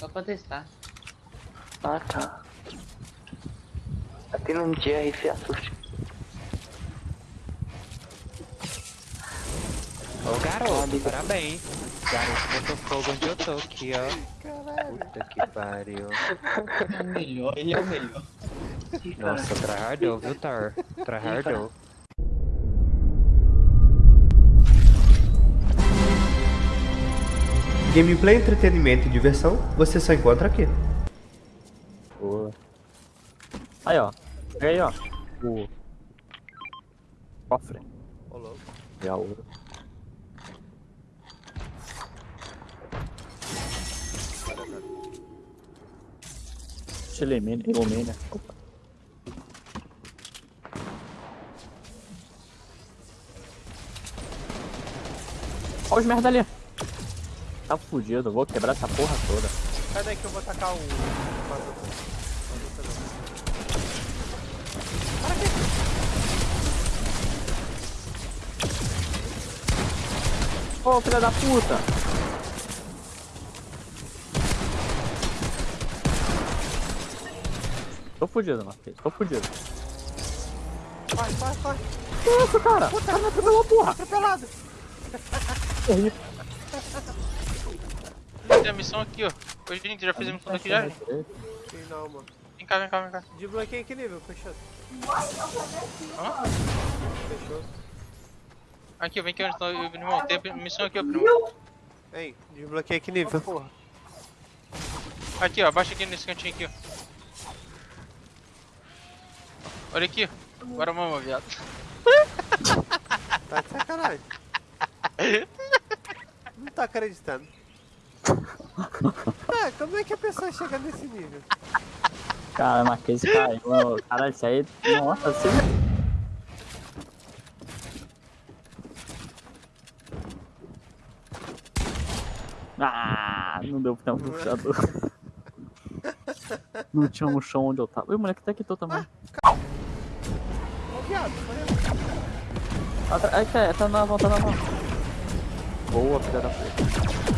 Só pra testar. Ah, tá. Aqui não tinha se assuste. Ô garoto, parabéns. Garoto botou fogo onde eu tô aqui, ó. Caralho. Puta que pariu. É o melhor, ele é o melhor. Nossa, tryhardou, viu, Thor? Tryhardou. Gameplay, entretenimento e diversão, você só encontra aqui. Boa. Aí, ó. Pega aí, ó. O cofre. Ô, louco. E a ouro. Mina, mina. Opa. Olha os merda ali. Tá fudido, vou quebrar essa porra toda. Sai daí que eu vou tacar o. Ô, filha da puta! Tô fudido, Marquês. Tô fudido. Vai, vai, vai. Que isso, cara? O cara me atropelou, porra! Atropelado. Tem a missão aqui, ó. Ô, gente, já fiz a missão daqui já? Sim, não, mano. Vem cá, vem cá, vem cá. Desbloqueei que nível, fechou. Hã? Fechou. Aqui, vem aqui onde tá irmão. Tem a missão aqui, ó, primo. Ei, desbloqueei que nível. Aqui, ó, abaixa aqui nesse cantinho aqui, ó. Olha aqui, ó. Bora mama, viado. Tá de sacanagem. Não tá acreditando. Ah, como é que a pessoa chega nesse nível? Cara, Marquês caiu. Cara, isso aí. Nossa, você. Ah, não deu pra ter um puxador. Não tinha um chão onde eu tava. Ui, o moleque até quitou também. Ô, viado. Atra- Ai, cara, tá na mão, tá na mão. Boa, filha da puta.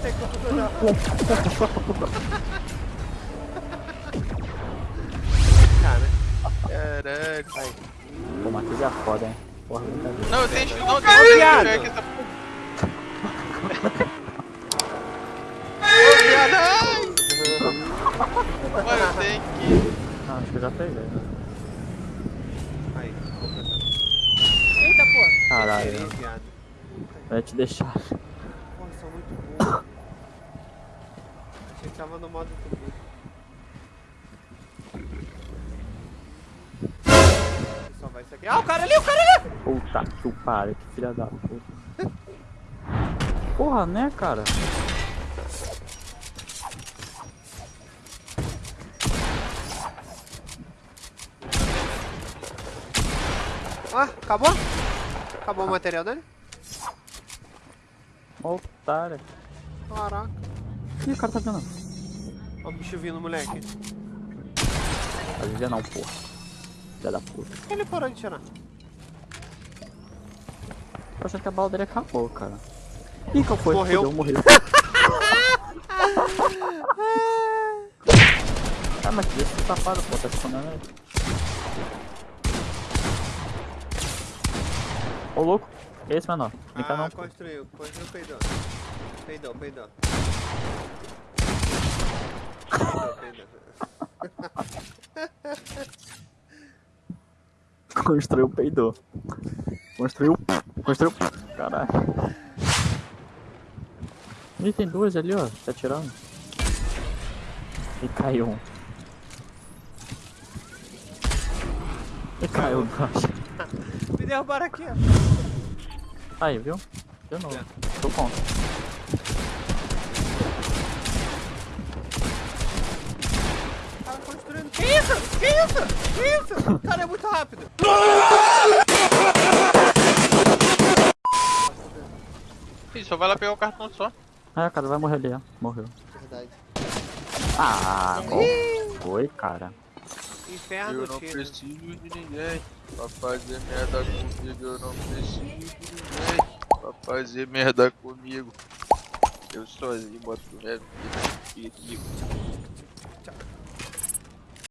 Que tô já? Cara. Caralho. Aí. Pô, Marquês é foda, hein. Porra, brincadeira. Não, eu tenho. Não, tem viado. um aqui, essa! Mano, eu tenho que. Ah, acho que eu já peguei. Aí, vou pensar. Eita, porra. Caralho. Aí, ia te deixar. Porra, são muito burros. Achei que tava no modo tudo. Só vai isso aqui. Ah, o cara ali, o cara ali! Puta que pariu, que filha da puta. Porra, né, cara? Ah, acabou? Acabou o material dele? Otário. Caraca. Ih, o cara tá vendo. Ó o bicho vindo, moleque. Vai viver não, porra. Filha da puta. Ele parou de tirar? Eu achando que a bala dele acabou, cara. Ih, qual foi? Morreu. Fudeu, morreu. ah, mas deixa esse safado, pô, tá escondendo ele. Ô, louco. Esse, menor? Vem cá ah, não, construiu. Construiu peidou. Peidou, peidou. Construiu, peidou. Construiu. Construiu. Caralho. Ih, tem duas ali, ó. Tá atirando. E caiu um. E caiu dois. Me derrubaram aqui, ó. Aí, viu? De novo. Tô contra. O cara construindo. Que isso? Que isso? Que isso? O cara é muito rápido. Ih, só vai lá pegar o cartão só. Ah, cara, vai morrer ali, ó. Morreu. Verdade. Ah, qual foi, cara? Inferno, Eu não tiro. preciso de ninguém. Pra fazer merda comigo, eu não preciso de ninguém fazer merda comigo. Eu sozinho boto o resto aqui. Né?